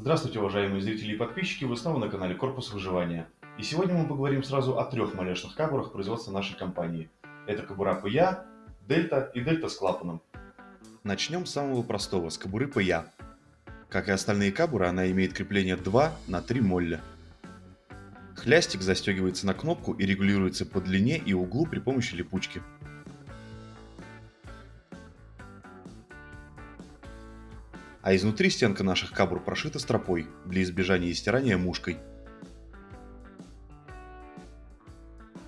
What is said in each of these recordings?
Здравствуйте, уважаемые зрители и подписчики, вы снова на канале Корпус Выживания. И сегодня мы поговорим сразу о трех малешных кабурах производства нашей компании. Это кобура ПЯ, Дельта и Дельта с клапаном. Начнем с самого простого, с кобуры ПЯ. Как и остальные кабуры, она имеет крепление 2 на 3 молля. Хлястик застегивается на кнопку и регулируется по длине и углу при помощи липучки. А изнутри стенка наших кабур прошита стропой для избежания стирания мушкой.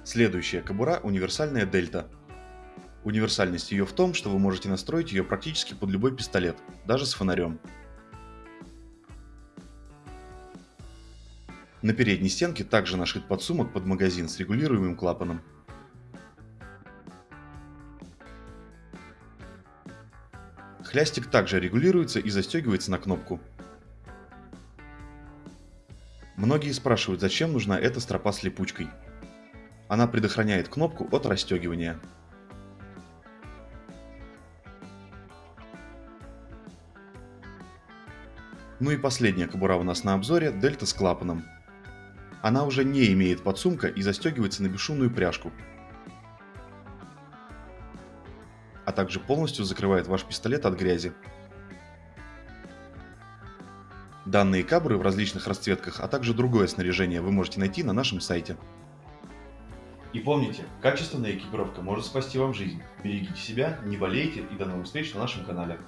Следующая кобура – универсальная дельта. Универсальность ее в том, что вы можете настроить ее практически под любой пистолет, даже с фонарем. На передней стенке также нашит подсумок под магазин с регулируемым клапаном. Хлястик также регулируется и застегивается на кнопку. Многие спрашивают, зачем нужна эта стропа с липучкой. Она предохраняет кнопку от расстегивания. Ну и последняя кобура у нас на обзоре – дельта с клапаном. Она уже не имеет подсумка и застегивается на бесшумную пряжку, а также полностью закрывает ваш пистолет от грязи. Данные кабры в различных расцветках, а также другое снаряжение вы можете найти на нашем сайте. И помните, качественная экипировка может спасти вам жизнь. Берегите себя, не болейте и до новых встреч на нашем канале.